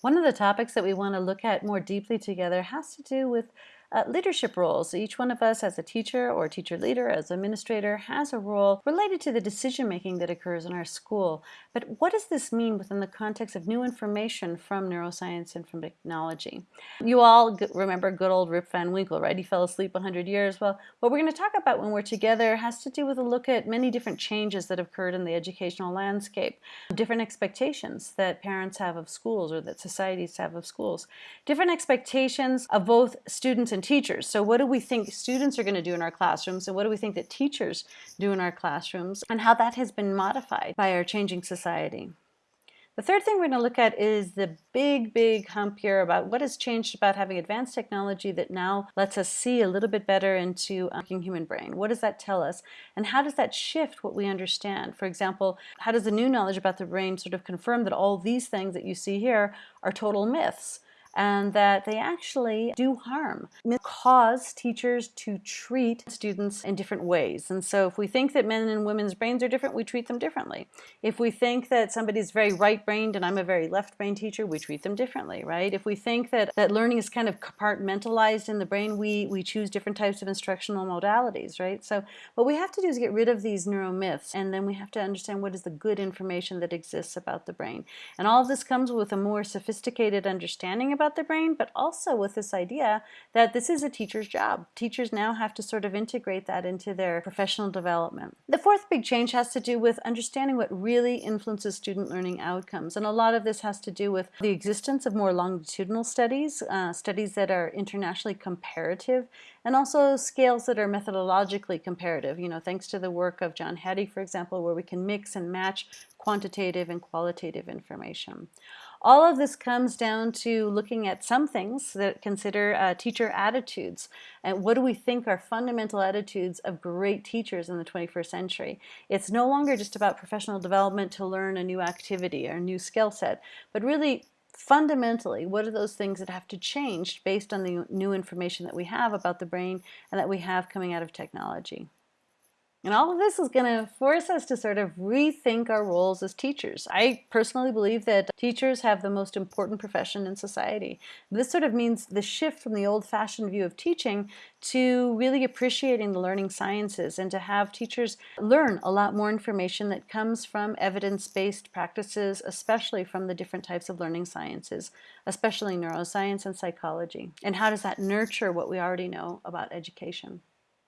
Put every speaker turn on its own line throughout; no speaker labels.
One of the topics that we want to look at more deeply together has to do with uh, leadership roles. Each one of us as a teacher or teacher leader, as administrator, has a role related to the decision making that occurs in our school. But what does this mean within the context of new information from neuroscience and from technology? You all remember good old Rip Van Winkle, right? He fell asleep 100 years. Well, what we're going to talk about when we're together has to do with a look at many different changes that have occurred in the educational landscape, different expectations that parents have of schools or that societies have of schools, different expectations of both students and and teachers. So what do we think students are going to do in our classrooms and what do we think that teachers do in our classrooms and how that has been modified by our changing society. The third thing we're going to look at is the big, big hump here about what has changed about having advanced technology that now lets us see a little bit better into working human brain. What does that tell us? And how does that shift what we understand? For example, how does the new knowledge about the brain sort of confirm that all these things that you see here are total myths? And that they actually do harm, cause teachers to treat students in different ways. And so if we think that men and women's brains are different, we treat them differently. If we think that somebody's very right-brained and I'm a very left-brained teacher, we treat them differently, right? If we think that, that learning is kind of compartmentalized in the brain, we, we choose different types of instructional modalities, right? So what we have to do is get rid of these neuromyths and then we have to understand what is the good information that exists about the brain. And all of this comes with a more sophisticated understanding about the brain, but also with this idea that this is a teacher's job. Teachers now have to sort of integrate that into their professional development. The fourth big change has to do with understanding what really influences student learning outcomes. And a lot of this has to do with the existence of more longitudinal studies, uh, studies that are internationally comparative, and also scales that are methodologically comparative. You know, thanks to the work of John Hattie, for example, where we can mix and match quantitative and qualitative information. All of this comes down to looking at some things that consider uh, teacher attitudes. And what do we think are fundamental attitudes of great teachers in the 21st century? It's no longer just about professional development to learn a new activity or a new skill set, but really fundamentally, what are those things that have to change based on the new information that we have about the brain and that we have coming out of technology? And all of this is going to force us to sort of rethink our roles as teachers. I personally believe that teachers have the most important profession in society. This sort of means the shift from the old-fashioned view of teaching to really appreciating the learning sciences and to have teachers learn a lot more information that comes from evidence-based practices, especially from the different types of learning sciences, especially neuroscience and psychology. And how does that nurture what we already know about education?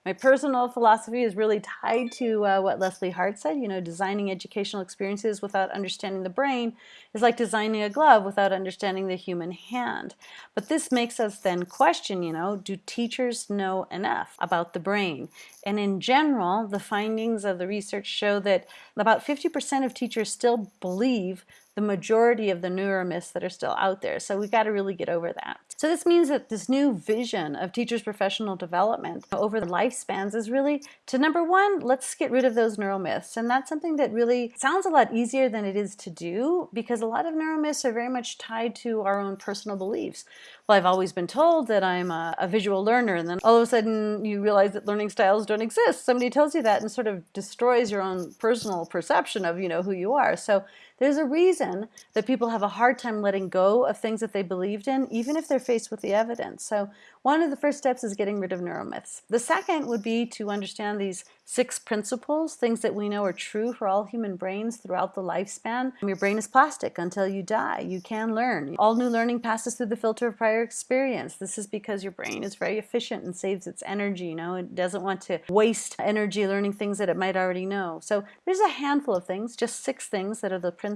My personal philosophy is really tied to uh, what Leslie Hart said, you know, designing educational experiences without understanding the brain is like designing a glove without understanding the human hand. But this makes us then question, you know, do teachers know enough about the brain? And in general, the findings of the research show that about 50% of teachers still believe the majority of the neuromyths that are still out there. So we've got to really get over that. So this means that this new vision of teachers' professional development over the lifespans is really to number one, let's get rid of those neuromyths. And that's something that really sounds a lot easier than it is to do because a lot of neuromyths are very much tied to our own personal beliefs. Well, I've always been told that I'm a, a visual learner and then all of a sudden you realize that learning styles don't exist. Somebody tells you that and sort of destroys your own personal perception of, you know, who you are. So there's a reason that people have a hard time letting go of things that they believed in, even if they're faced with the evidence. So one of the first steps is getting rid of neuromyths. The second would be to understand these six principles, things that we know are true for all human brains throughout the lifespan. Your brain is plastic until you die. You can learn. All new learning passes through the filter of prior experience. This is because your brain is very efficient and saves its energy. You know, it doesn't want to waste energy learning things that it might already know. So there's a handful of things, just six things that are the principles.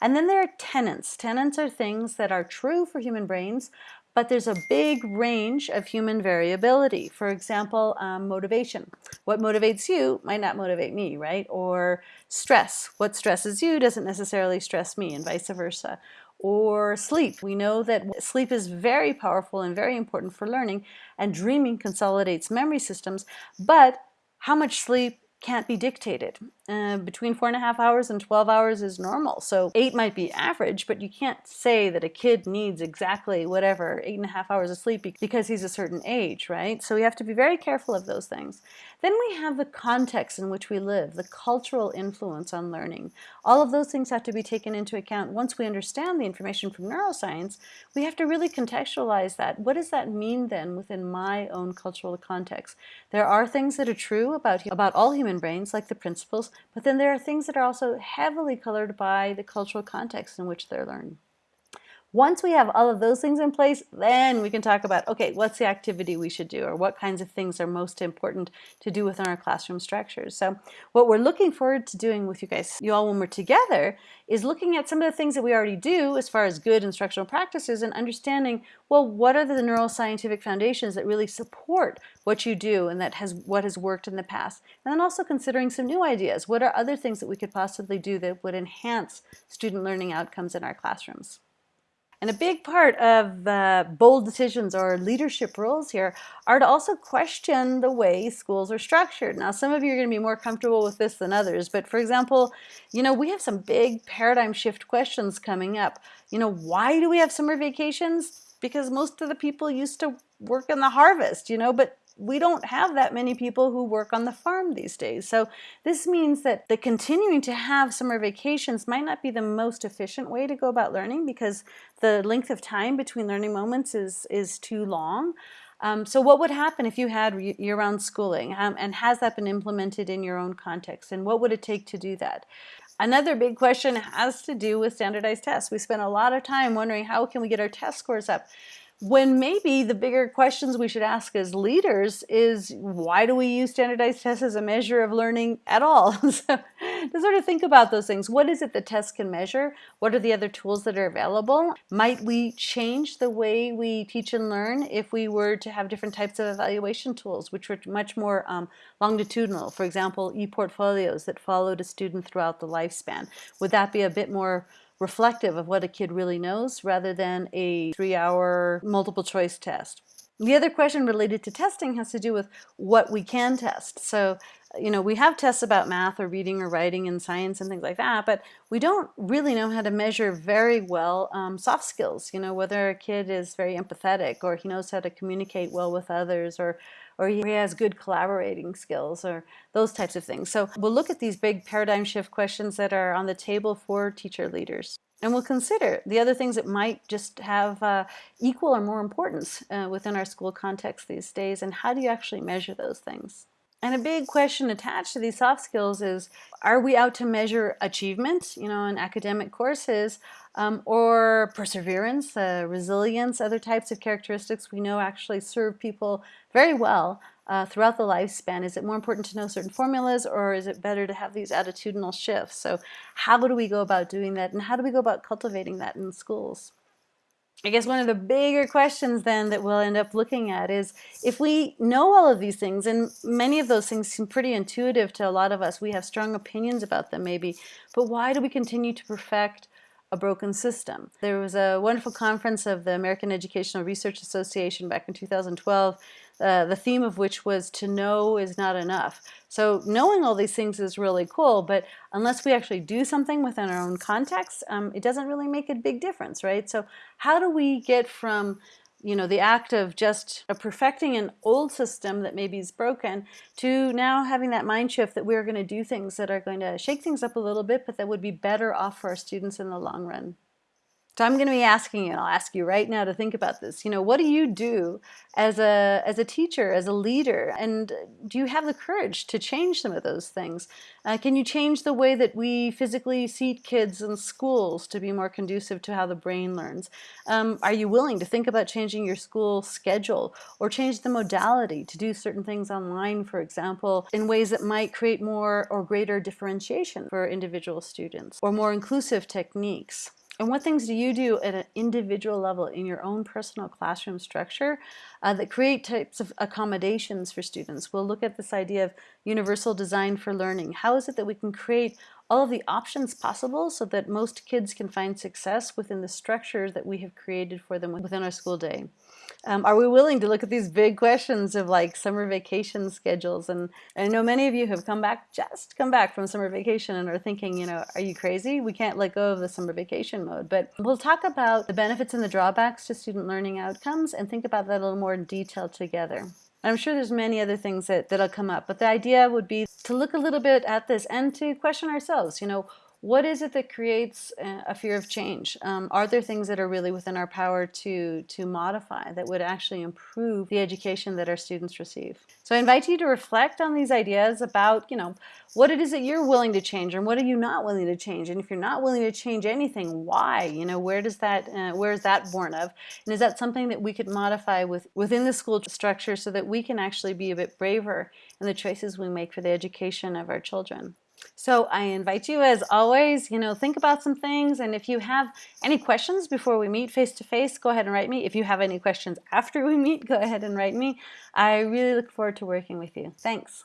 And then there are tenets. Tenets are things that are true for human brains, but there's a big range of human variability. For example, um, motivation. What motivates you might not motivate me, right? Or stress. What stresses you doesn't necessarily stress me and vice versa. Or sleep. We know that sleep is very powerful and very important for learning and dreaming consolidates memory systems, but how much sleep can't be dictated. Uh, between four and a half hours and 12 hours is normal. So eight might be average, but you can't say that a kid needs exactly whatever, eight and a half hours of sleep because he's a certain age, right? So we have to be very careful of those things. Then we have the context in which we live, the cultural influence on learning. All of those things have to be taken into account. Once we understand the information from neuroscience, we have to really contextualize that. What does that mean then within my own cultural context? There are things that are true about, about all human brains, like the principles, but then there are things that are also heavily colored by the cultural context in which they're learned. Once we have all of those things in place, then we can talk about, okay, what's the activity we should do or what kinds of things are most important to do within our classroom structures. So what we're looking forward to doing with you guys, you all when we're together, is looking at some of the things that we already do as far as good instructional practices and understanding, well, what are the neuroscientific foundations that really support what you do and that has what has worked in the past. And then also considering some new ideas. What are other things that we could possibly do that would enhance student learning outcomes in our classrooms? And a big part of the bold decisions or leadership roles here are to also question the way schools are structured. Now, some of you are going to be more comfortable with this than others, but for example, you know, we have some big paradigm shift questions coming up. You know, why do we have summer vacations? Because most of the people used to work in the harvest, you know, but we don't have that many people who work on the farm these days. So this means that the continuing to have summer vacations might not be the most efficient way to go about learning because the length of time between learning moments is, is too long. Um, so what would happen if you had year-round schooling um, and has that been implemented in your own context and what would it take to do that? Another big question has to do with standardized tests. We spent a lot of time wondering how can we get our test scores up when maybe the bigger questions we should ask as leaders is why do we use standardized tests as a measure of learning at all? so to sort of think about those things. What is it that tests can measure? What are the other tools that are available? Might we change the way we teach and learn if we were to have different types of evaluation tools, which were much more um, longitudinal? For example, e-portfolios that followed a student throughout the lifespan. Would that be a bit more reflective of what a kid really knows rather than a three-hour multiple choice test. The other question related to testing has to do with what we can test. So, you know, we have tests about math or reading or writing and science and things like that, but we don't really know how to measure very well um, soft skills, you know, whether a kid is very empathetic or he knows how to communicate well with others or or he has good collaborating skills or those types of things. So we'll look at these big paradigm shift questions that are on the table for teacher leaders. And we'll consider the other things that might just have uh, equal or more importance uh, within our school context these days and how do you actually measure those things. And a big question attached to these soft skills is, are we out to measure achievement, you know, in academic courses, um, or perseverance, uh, resilience, other types of characteristics we know actually serve people very well uh, throughout the lifespan? Is it more important to know certain formulas or is it better to have these attitudinal shifts? So how do we go about doing that and how do we go about cultivating that in schools? I guess one of the bigger questions then that we'll end up looking at is if we know all of these things, and many of those things seem pretty intuitive to a lot of us, we have strong opinions about them maybe, but why do we continue to perfect a broken system. There was a wonderful conference of the American Educational Research Association back in 2012, uh, the theme of which was to know is not enough. So knowing all these things is really cool, but unless we actually do something within our own context, um, it doesn't really make a big difference, right? So how do we get from you know, the act of just uh, perfecting an old system that maybe is broken to now having that mind shift that we're going to do things that are going to shake things up a little bit, but that would be better off for our students in the long run. So I'm going to be asking you, and I'll ask you right now to think about this. You know, what do you do as a, as a teacher, as a leader? And do you have the courage to change some of those things? Uh, can you change the way that we physically seat kids in schools to be more conducive to how the brain learns? Um, are you willing to think about changing your school schedule or change the modality to do certain things online, for example, in ways that might create more or greater differentiation for individual students or more inclusive techniques? And what things do you do at an individual level in your own personal classroom structure uh, that create types of accommodations for students? We'll look at this idea of universal design for learning. How is it that we can create all of the options possible so that most kids can find success within the structures that we have created for them within our school day? Um, are we willing to look at these big questions of like summer vacation schedules? And I know many of you have come back, just come back from summer vacation and are thinking, you know, are you crazy? We can't let go of the summer vacation mode. But we'll talk about the benefits and the drawbacks to student learning outcomes and think about that a little more in detail together. I'm sure there's many other things that, that'll come up, but the idea would be to look a little bit at this and to question ourselves, you know, what is it that creates a fear of change? Um, are there things that are really within our power to, to modify that would actually improve the education that our students receive? So I invite you to reflect on these ideas about, you know, what it is that you're willing to change and what are you not willing to change? And if you're not willing to change anything, why? You know, where does that, uh, where is that born of? And is that something that we could modify with, within the school structure so that we can actually be a bit braver in the choices we make for the education of our children? So I invite you, as always, you know, think about some things. And if you have any questions before we meet face to face, go ahead and write me. If you have any questions after we meet, go ahead and write me. I really look forward to working with you. Thanks.